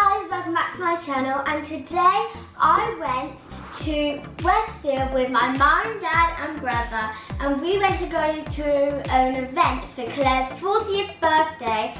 guys, welcome back to my channel and today I went to Westfield with my mum, dad and brother and we went to go to an event for Claire's 40th birthday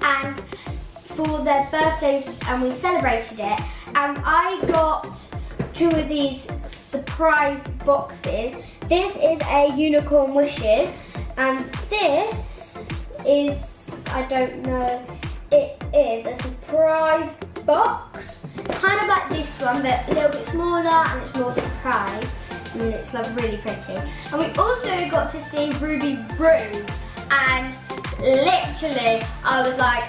and for their birthdays and we celebrated it and I got two of these surprise boxes. This is a Unicorn Wishes and this is, I don't know, it is a surprise box. Kind of like this one, but a little bit smaller and it's more surprise. And it's like really pretty. And we also got to see Ruby Roo. And literally, I was like,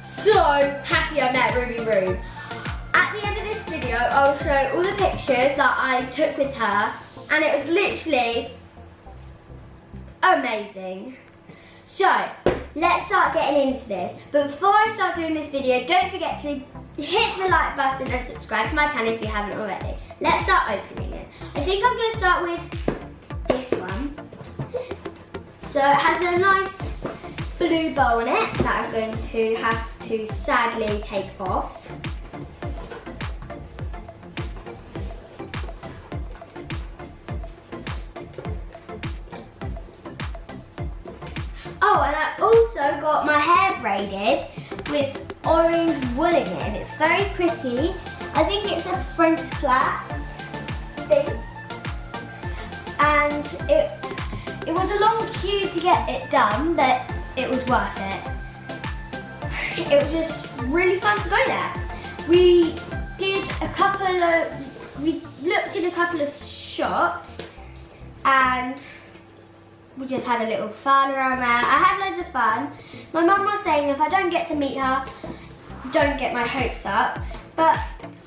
so happy I met Ruby Roo. At the end of this video, I'll show all the pictures that I took with her. And it was literally amazing. So, let's start getting into this. But before I start doing this video, don't forget to hit the like button and subscribe to my channel if you haven't already. Let's start opening it. I think I'm going to start with this one. So it has a nice blue bow on it that I'm going to have to sadly take off. With orange wool in it. It's very pretty. I think it's a French flat thing. And it, it was a long queue to get it done, but it was worth it. It was just really fun to go there. We did a couple of, we looked in a couple of shops and we just had a little fun around there. I had loads of fun. My mum was saying if I don't get to meet her, don't get my hopes up. But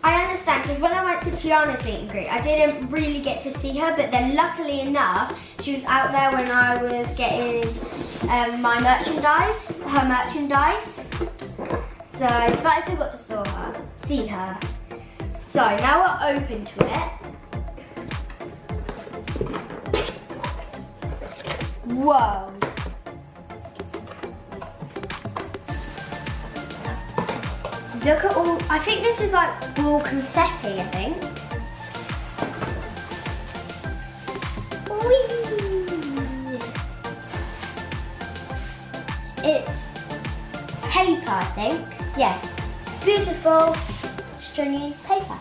I understand because when I went to Tiana's meet and greet, I didn't really get to see her, but then luckily enough, she was out there when I was getting um, my merchandise, her merchandise. So, but I still got to saw her, see her. So now we're open to it. Whoa. Look at all, I think this is like all confetti, I think. Whee! It's paper, I think. Yes. Beautiful, stringy paper.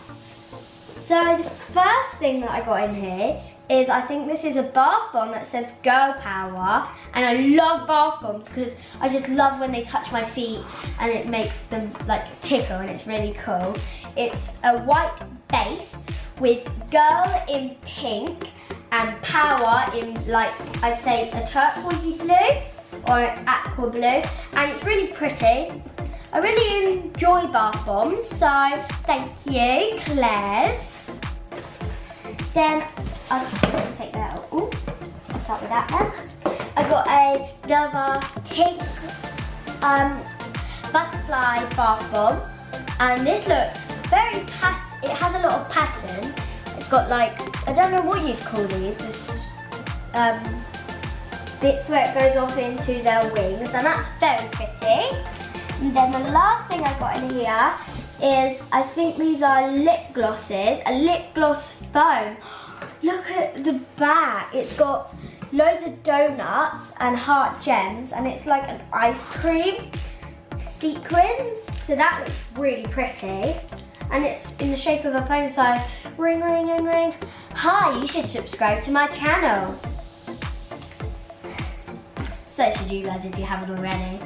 So the first thing that I got in here is I think this is a bath bomb that says girl power and I love bath bombs because I just love when they touch my feet and it makes them like tickle and it's really cool. It's a white base with girl in pink and power in like I'd say a turquoise blue or an aqua blue and it's really pretty. I really enjoy bath bombs so thank you Claire's. Then I'll just take that out. Ooh, I'll start with that then. I got a, another pink um, butterfly bath bomb. And this looks very pat, it has a lot of pattern. It's got like, I don't know what you'd call these, this um, bits where it goes off into their wings. And that's very pretty. And then the last thing I've got in here is, I think these are lip glosses, a lip gloss foam. Look at the back. It's got loads of donuts and heart gems and it's like an ice cream sequins. So that looks really pretty. And it's in the shape of a phone, so ring, ring, ring, ring. Hi, you should subscribe to my channel. So should you guys if you haven't already.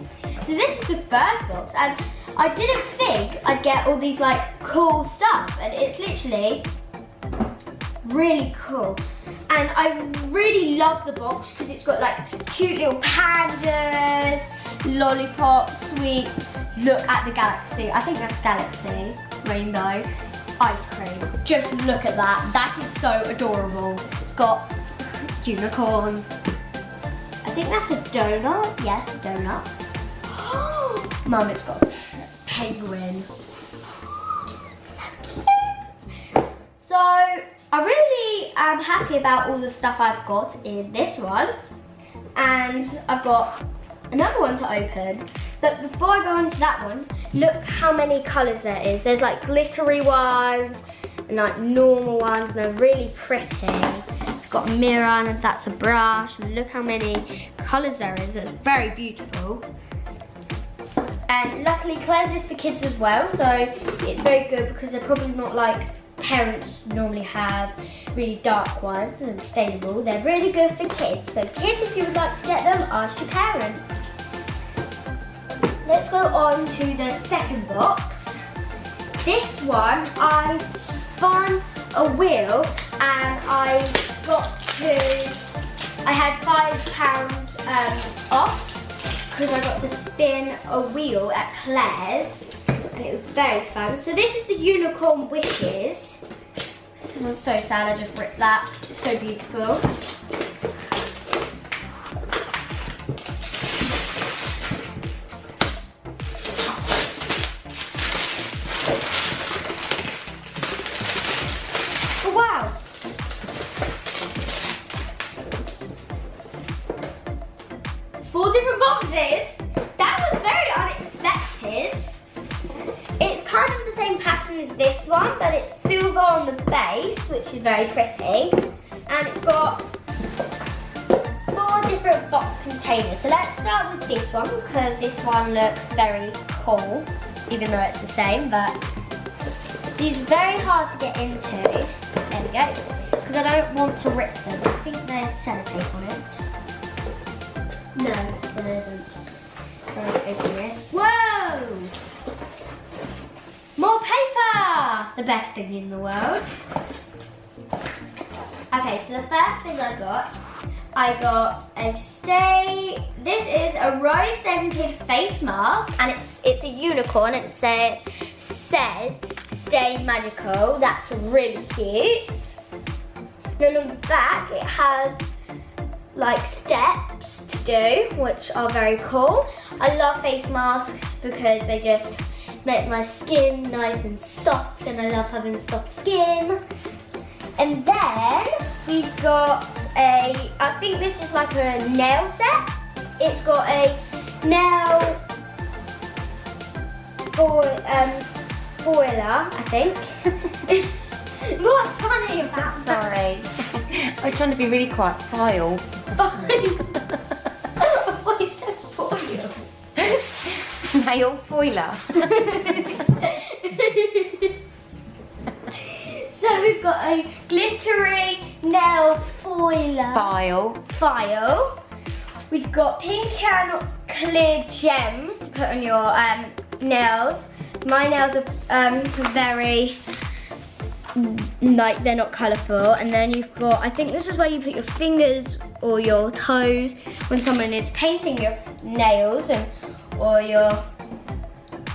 So this is the first box and I didn't think I'd get all these like cool stuff and it's literally really cool. And I really love the box because it's got like cute little pandas, lollipops, sweets. Look at the galaxy. I think that's galaxy, rainbow, ice cream. Just look at that. That is so adorable. It's got unicorns. I think that's a donut. Yes, donuts. Mum, it's got a penguin. So cute. So, I really am happy about all the stuff I've got in this one. And I've got another one to open. But before I go on to that one, look how many colours there is. There's like glittery ones and like normal ones and they're really pretty. It's got a mirror and that's a brush and look how many colours there is. It's very beautiful. And luckily Claire's is for kids as well, so it's very good because they're probably not like parents normally have really dark ones and stainable. They're really good for kids. So kids, if you would like to get them, ask your parents. Let's go on to the second box. This one, I spun a wheel and I got to, I had five pounds um, off because I got to spin a wheel at Claire's and it was very fun. So this is the Unicorn Wishes. So I'm so sad I just ripped that. It's so beautiful. One, but it's silver on the base, which is very pretty. And it's got four different box containers. So let's start with this one, because this one looks very cool, even though it's the same, but these are very hard to get into. There we go. Because I don't want to rip them. I think there's sellotape on it. No, there isn't. Whoa! More paper! The best thing in the world. Okay, so the first thing I got, I got a stay, this is a rose scented face mask and it's it's a unicorn it say, says stay magical. That's really cute. Then on the back it has like steps to do, which are very cool. I love face masks because they just make my skin nice and soft and I love having soft skin. And then we've got a, I think this is like a nail set. It's got a nail for, um, foiler, I think. What's funny about that? Sorry. I was trying to be really quiet. File. What Foiler. so we've got a glittery nail foiler File. file. We've got pink and clear gems to put on your um, nails. My nails are um, very like they're not colourful and then you've got I think this is where you put your fingers or your toes when someone is painting your nails and or your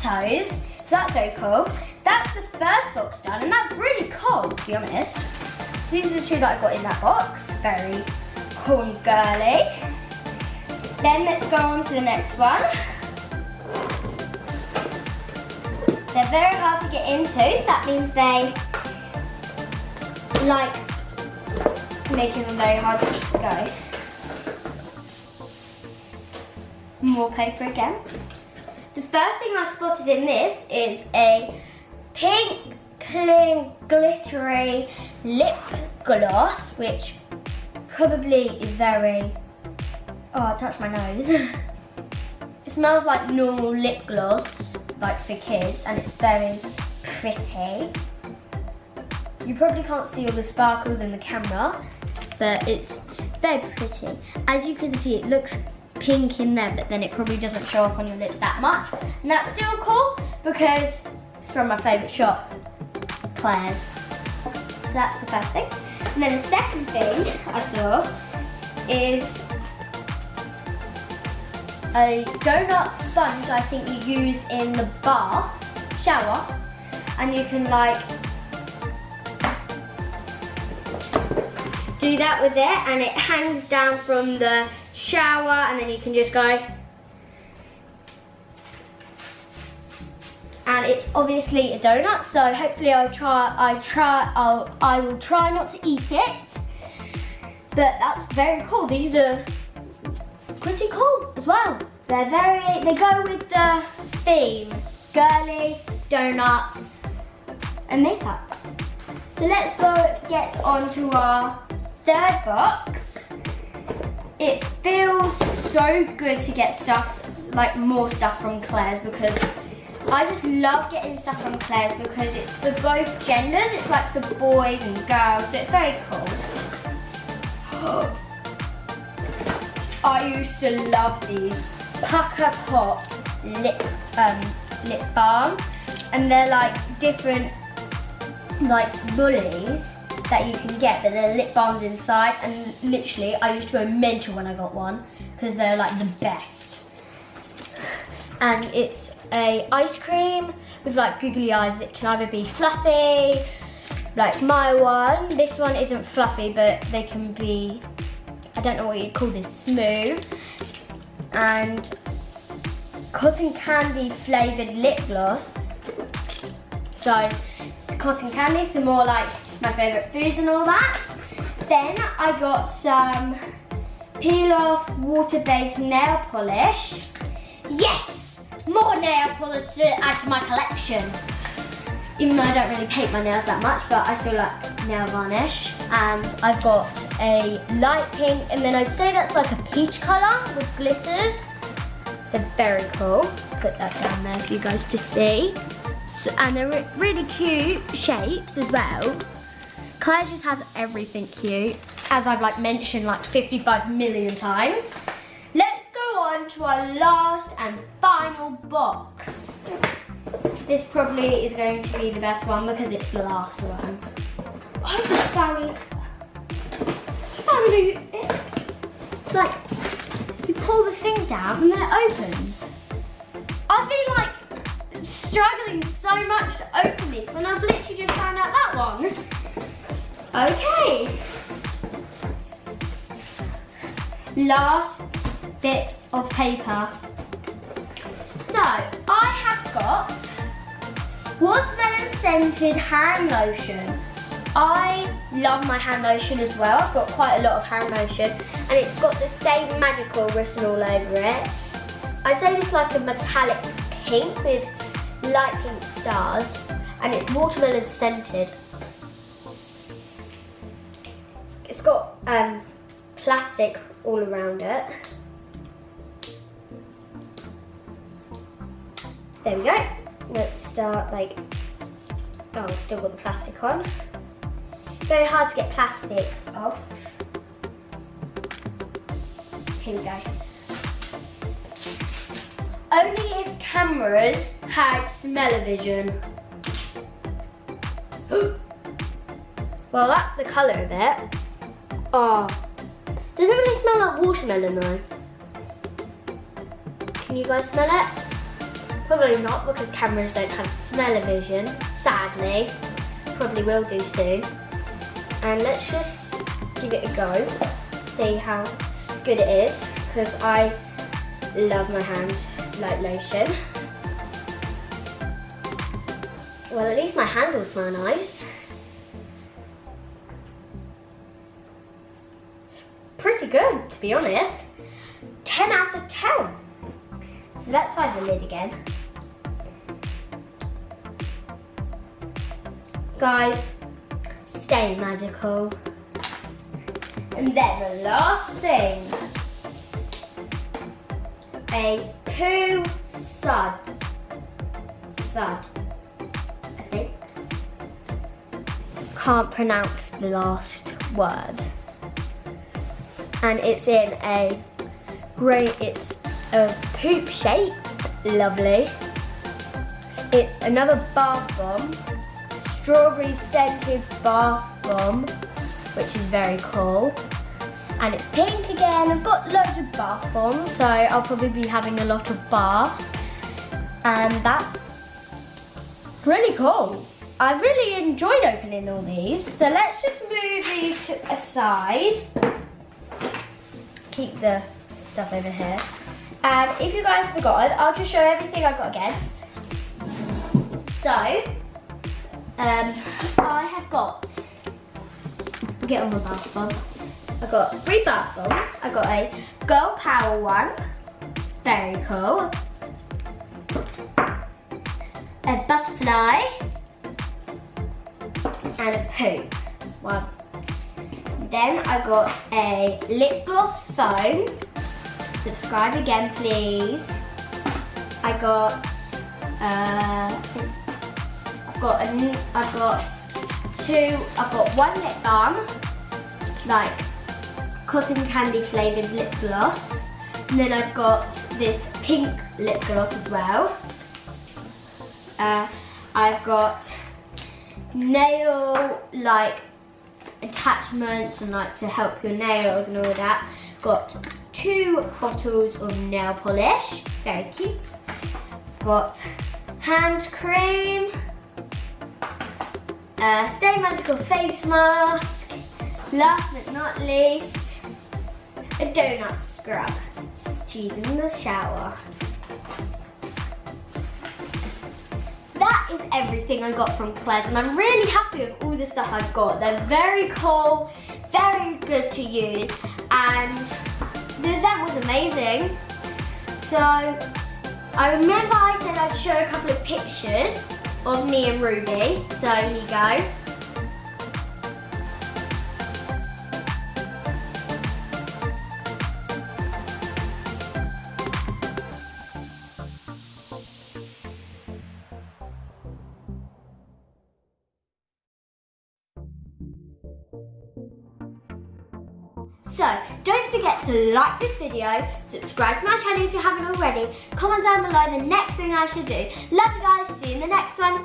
so that's very cool. That's the first box done and that's really cool to be honest. So these are the two that I got in that box. Very cool and girly. Then let's go on to the next one. They're very hard to get into so that means they like making them very hard to go. More paper again. The first thing I spotted in this is a pink cling glittery lip gloss, which probably is very, oh I touched my nose. it smells like normal lip gloss, like for kids, and it's very pretty. You probably can't see all the sparkles in the camera, but it's very pretty. As you can see, it looks pink in there, but then it probably doesn't show up on your lips that much. And that's still cool because it's from my favourite shop, Claire's. So that's the first thing. And then the second thing I saw is a donut sponge I think you use in the bath, shower, and you can like do that with it and it hangs down from the shower and then you can just go and it's obviously a donut so hopefully I try I try I'll, I will try not to eat it but that's very cool these are pretty cool as well They're very, they go with the theme. Girly, donuts, and makeup. So let's go get on to our third box. It feels so good to get stuff, like more stuff from Claire's because I just love getting stuff from Claire's because it's for both genders. It's like for boys and girls, so it's very cool. I used to love these Pucker Pop lip um, lip balm, and they're like different like bullies that you can get, but they're lip balms inside. And literally, I used to go mental when I got one because they're like the best. And it's a ice cream with like googly eyes. It can either be fluffy, like my one. This one isn't fluffy, but they can be I don't know what you'd call this, smooth. And cotton candy flavoured lip gloss. So, cotton candy, some more like my favourite foods and all that. Then I got some peel off water-based nail polish. Yes! More nail polish to add to my collection. Even though I don't really paint my nails that much, but I still like nail varnish. And I've got a light pink, and then I'd say that's like a peach colour with glitters. They're very cool. Put that down there for you guys to see. And they're re really cute shapes as well. Claire just has everything cute, as I've like mentioned like 55 million times. Let's go on to our last and final box. This probably is going to be the best one because it's the last one. I found family, it, like, you pull the thing down and then it opens. I feel like struggling so much to open these when I've literally just found out that one. Okay. Last bit of paper. So, I have got watermelon scented hand lotion. I love my hand lotion as well. I've got quite a lot of hand lotion and it's got the Stay Magical written all over it. I say this like a metallic pink with light pink stars and it's watermelon scented. It's got um, plastic all around it. There we go. Let's start like, oh, still got the plastic on. Very hard to get plastic off. Here we go. Only if cameras had smell-o-vision. well, that's the colour of it. Oh, does it really smell like watermelon though? Can you guys smell it? Probably not because cameras don't have smell-o-vision, sadly. Probably will do soon and let's just give it a go, see how good it is, because I love my hands like lotion. Well, at least my hands will smell nice. Pretty good, to be honest. 10 out of 10. So let's find the lid again. Guys, stay magical. And then the last thing, a poo suds? Sud, I think. Can't pronounce the last word. And it's in a great, it's a poop shape, lovely. It's another bath bomb strawberry scented bath bomb, which is very cool. And it's pink again. I've got loads of bath bombs, so I'll probably be having a lot of baths. And that's really cool. I really enjoyed opening all these. So let's just move these to aside. Keep the stuff over here. And if you guys forgot, I'll just show everything I've got again. So, um, I have got, get on the bath bombs. I got three bath bombs. I got a Girl Power one, Very cool. A butterfly. And a poop. One. Then I got a lip gloss phone. Subscribe again, please. I got, uh, I've got a, I've got two, I've got one lip balm, like cotton candy flavoured lip gloss. And then I've got this pink lip gloss as well. Uh, I've got nail like attachments and like to help your nails and all that. Got two bottles of nail polish, very cute. Got hand cream, a Stay Magical face mask, last but not least, a donut scrub use in the shower. That is everything I got from Claire's and I'm really happy with all the stuff I've got. They're very cool, very good to use and event was amazing. So I remember I said I'd show a couple of pictures of me and Ruby. So here you go. To like this video, subscribe to my channel if you haven't already, comment down below the next thing I should do. Love you guys, see you in the next one.